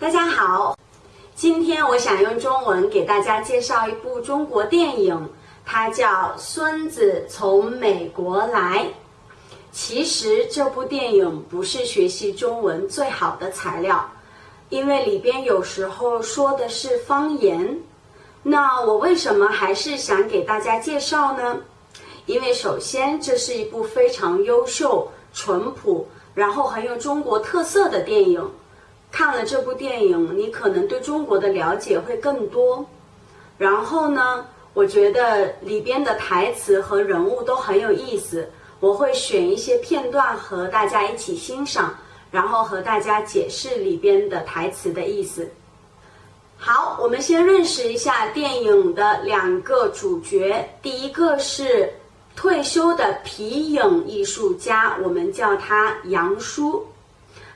大家好，今天我想用中文给大家介绍一部中国电影，它叫《孙子从美国来》。其实这部电影不是学习中文最好的材料，因为里边有时候说的是方言。那我为什么还是想给大家介绍呢？因为首先这是一部非常优秀、淳朴，然后很有中国特色的电影。看了这部电影，你可能对中国的了解会更多。然后呢，我觉得里边的台词和人物都很有意思。我会选一些片段和大家一起欣赏，然后和大家解释里边的台词的意思。好，我们先认识一下电影的两个主角。第一个是退休的皮影艺术家，我们叫他杨叔。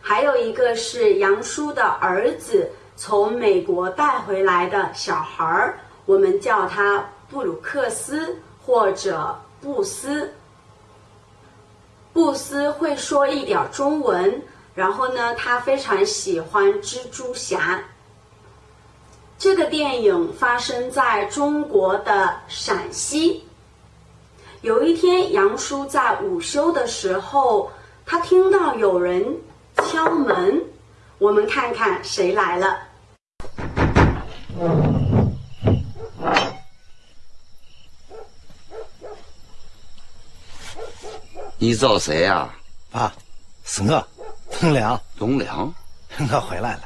还有一个是杨叔的儿子从美国带回来的小孩儿，我们叫他布鲁克斯或者布斯。布斯会说一点中文，然后呢，他非常喜欢蜘蛛侠。这个电影发生在中国的陕西。有一天，杨叔在午休的时候，他听到有人。我们看看谁来了。你找谁呀？爸，是我，东良。东良，我回来了。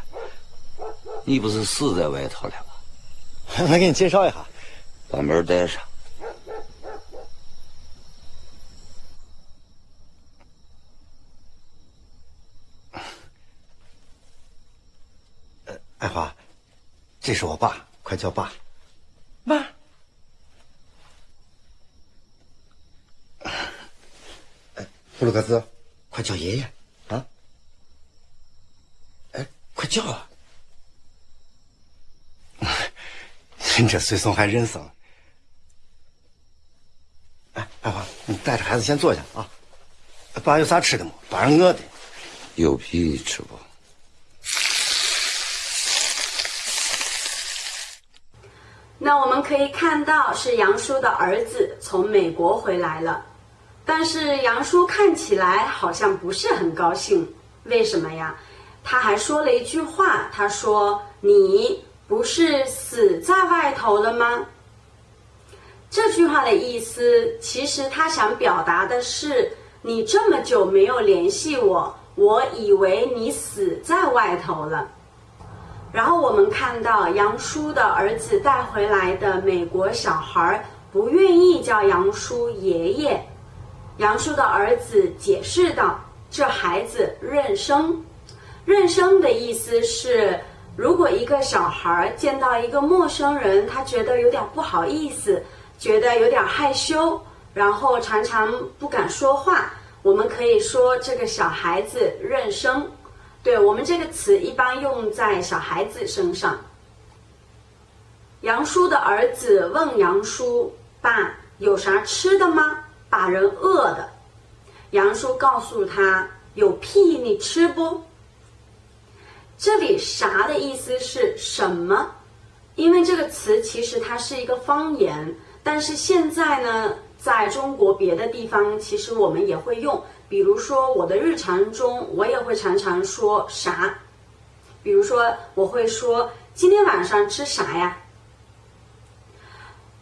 你不是死在外头了吗？我给你介绍一下，把门带上。这是我爸，快叫爸。爸。布鲁克斯，快叫爷爷啊！哎，快叫啊！您这随从还认生。哎，爱华，你带着孩子先坐下啊。爸有啥吃的吗？爸上饿的。有屁吃不？那我们可以看到，是杨叔的儿子从美国回来了，但是杨叔看起来好像不是很高兴，为什么呀？他还说了一句话，他说：“你不是死在外头了吗？”这句话的意思，其实他想表达的是，你这么久没有联系我，我以为你死在外头了。然后我们看到杨叔的儿子带回来的美国小孩不愿意叫杨叔爷爷，杨叔的儿子解释道：“这孩子认生，认生的意思是，如果一个小孩见到一个陌生人，他觉得有点不好意思，觉得有点害羞，然后常常不敢说话，我们可以说这个小孩子认生。”对我们这个词一般用在小孩子身上。杨叔的儿子问杨叔：“爸，有啥吃的吗？把人饿的。”杨叔告诉他：“有屁你吃不？”这里“啥”的意思是什么？因为这个词其实它是一个方言，但是现在呢，在中国别的地方，其实我们也会用。比如说，我的日常中，我也会常常说啥。比如说，我会说今天晚上吃啥呀？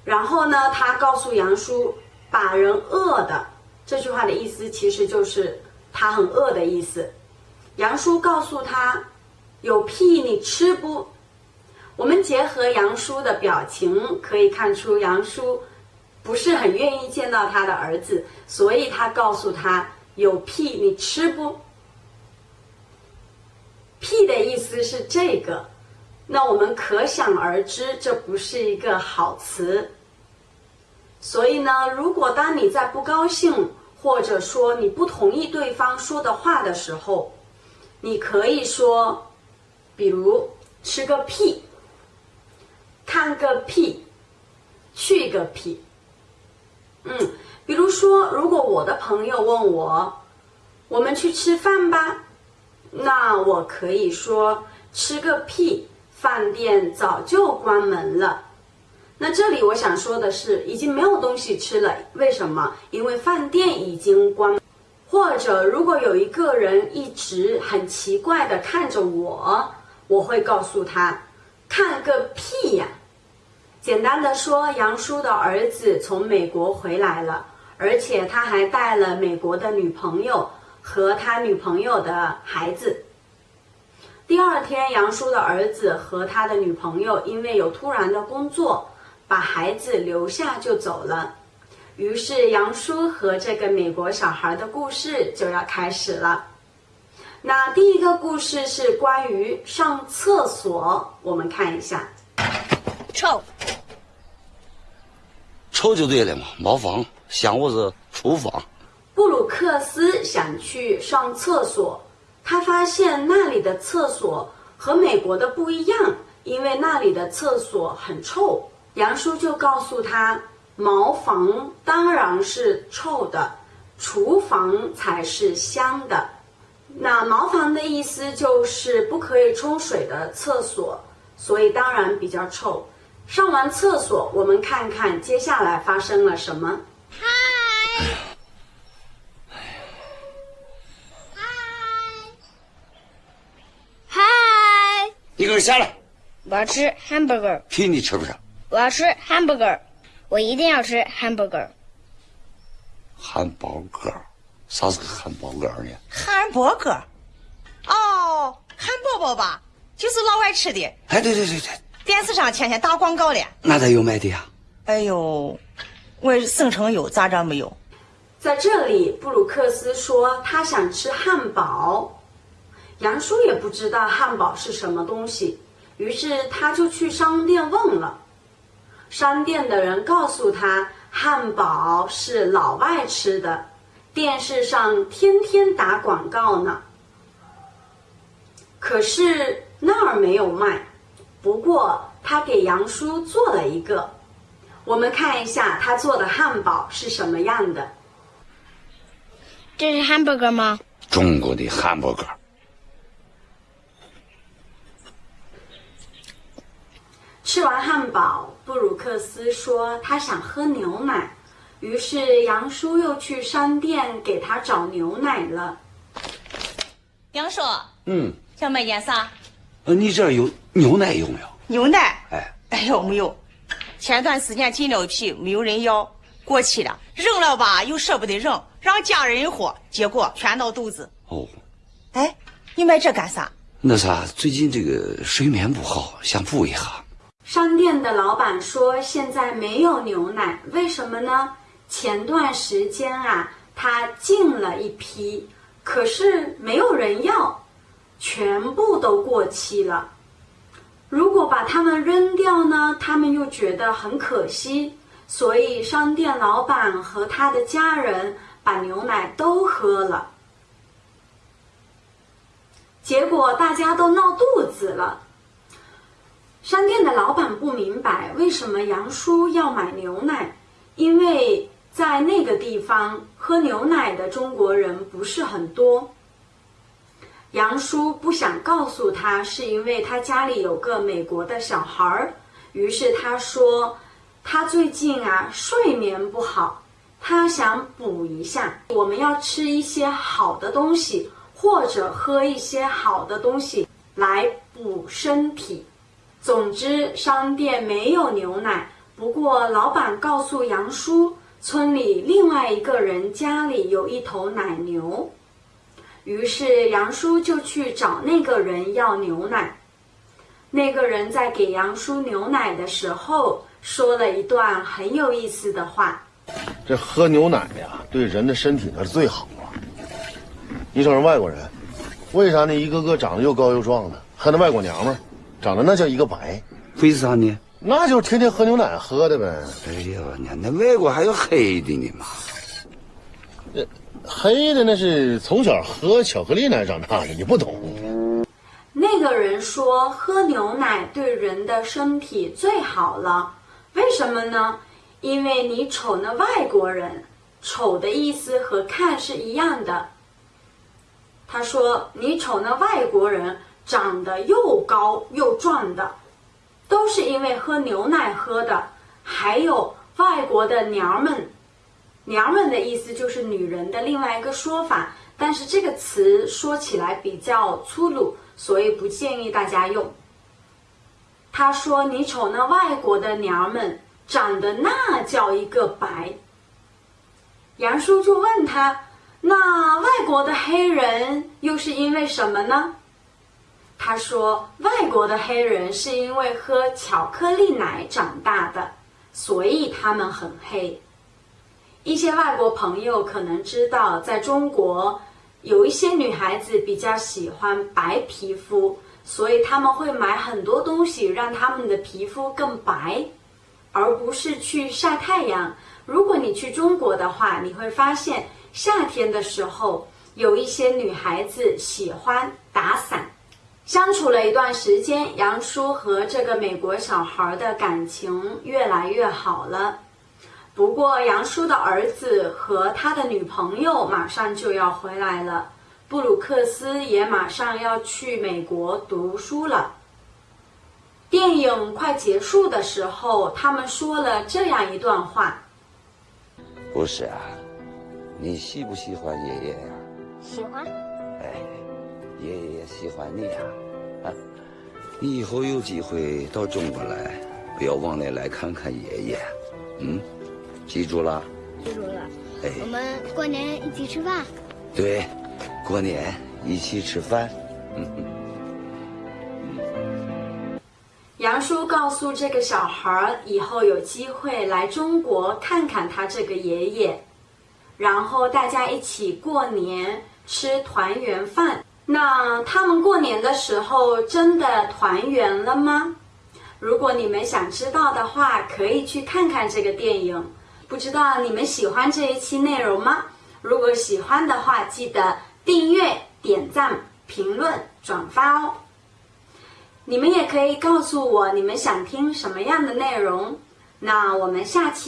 然后呢，他告诉杨叔，把人饿的这句话的意思其实就是他很饿的意思。杨叔告诉他，有屁你吃不？我们结合杨叔的表情，可以看出杨叔不是很愿意见到他的儿子，所以他告诉他。有屁你吃不？屁的意思是这个，那我们可想而知，这不是一个好词。所以呢，如果当你在不高兴，或者说你不同意对方说的话的时候，你可以说，比如吃个屁，看个屁，去个屁，嗯。比如说，如果我的朋友问我，我们去吃饭吧，那我可以说吃个屁，饭店早就关门了。那这里我想说的是，已经没有东西吃了。为什么？因为饭店已经关。或者，如果有一个人一直很奇怪的看着我，我会告诉他：“看个屁呀！”简单的说，杨叔的儿子从美国回来了，而且他还带了美国的女朋友和他女朋友的孩子。第二天，杨叔的儿子和他的女朋友因为有突然的工作。把孩子留下就走了，于是杨叔和这个美国小孩的故事就要开始了。那第一个故事是关于上厕所，我们看一下。臭，臭就对了嘛，茅房，想我是厨房。布鲁克斯想去上厕所，他发现那里的厕所和美国的不一样，因为那里的厕所很臭。杨叔就告诉他，茅房当然是臭的，厨房才是香的。那茅房的意思就是不可以冲水的厕所，所以当然比较臭。上完厕所，我们看看接下来发生了什么。嗨，嗨，嗨，你给我下来！我要吃 hamburger，屁你吃不上。我要吃 hamburger，我一定要吃 hamburger。汉堡哥，啥是个汉堡哥呢？汉堡哥，哦，汉堡包吧，就是老外吃的。哎，对对对对，电视上天天打广告嘞。那咋有卖的呀？哎呦，我省城有，咋着没有？在这里，布鲁克斯说他想吃汉堡，杨叔也不知道汉堡是什么东西，于是他就去商店问了。商店的人告诉他，汉堡是老外吃的，电视上天天打广告呢。可是那儿没有卖，不过他给杨叔做了一个，我们看一下他做的汉堡是什么样的。这是 hamburger 吗？中国的汉堡哥。吃完汉堡，布鲁克斯说他想喝牛奶，于是杨叔又去商店给他找牛奶了。杨叔，嗯，想买点啥？呃，你这儿有牛奶有没有？牛奶？哎，哎呦，没有。前段时间进了一批，没有人要，过期了，扔了吧又舍不得扔，让家人喝，结果全闹肚子。哦，哎，你买这干啥？那啥，最近这个睡眠不好，想补一下。商店的老板说：“现在没有牛奶，为什么呢？前段时间啊，他进了一批，可是没有人要，全部都过期了。如果把它们扔掉呢，他们又觉得很可惜，所以商店老板和他的家人把牛奶都喝了。结果大家都闹肚子了。”商店的老板不明白为什么杨叔要买牛奶，因为在那个地方喝牛奶的中国人不是很多。杨叔不想告诉他，是因为他家里有个美国的小孩儿，于是他说他最近啊睡眠不好，他想补一下。我们要吃一些好的东西，或者喝一些好的东西来补身体。总之，商店没有牛奶。不过，老板告诉杨叔，村里另外一个人家里有一头奶牛。于是，杨叔就去找那个人要牛奶。那个人在给杨叔牛奶的时候，说了一段很有意思的话：“这喝牛奶呀，对人的身体那是最好啊。你瞅人外国人，为啥呢？一个个长得又高又壮的，还那外国娘们儿。”长得那叫一个白，为啥呢？那就是天天喝牛奶喝的呗。哎呀，那那外国还有黑的呢嘛？呃，黑的那是从小喝巧克力奶长大的，你不懂。那个人说喝牛奶对人的身体最好了，为什么呢？因为你瞅那外国人，瞅的意思和看是一样的。他说你瞅那外国人。长得又高又壮的，都是因为喝牛奶喝的。还有外国的娘们，娘们的意思就是女人的另外一个说法，但是这个词说起来比较粗鲁，所以不建议大家用。他说：“你瞅那外国的娘们，长得那叫一个白。”杨叔就问他：“那外国的黑人又是因为什么呢？”他说：“外国的黑人是因为喝巧克力奶长大的，所以他们很黑。”一些外国朋友可能知道，在中国有一些女孩子比较喜欢白皮肤。所以他们会买很多东西让他们的皮肤更白，而不是去晒太阳。如果你去中国的话，你会发现夏天的时候有一些女孩子喜欢打伞。相处了一段时间，杨叔和这个美国小孩的感情越来越好了。不过杨叔的儿子和他的女朋友马上就要回来了。布鲁克斯也马上要去美国读书了。电影快结束的时候，他们说了这样一段话：“不是啊，你喜不喜欢爷爷呀？喜欢。哎，爷爷也喜欢你呀。啊，你以后有机会到中国来，不要忘了来看看爷爷。嗯，记住了。记住了。哎，我们过年一起吃饭。对。”过年一起吃饭。杨叔告诉这个小孩以后有机会来中国看看他这个爷爷，然后大家一起过年吃团圆饭。那他们过年的时候真的团圆了吗？如果你们想知道的话，可以去看看这个电影。不知道你们喜欢这一期内容吗？如果喜欢的话，记得。订阅、点赞、评论、转发哦！你们也可以告诉我你们想听什么样的内容，那我们下期。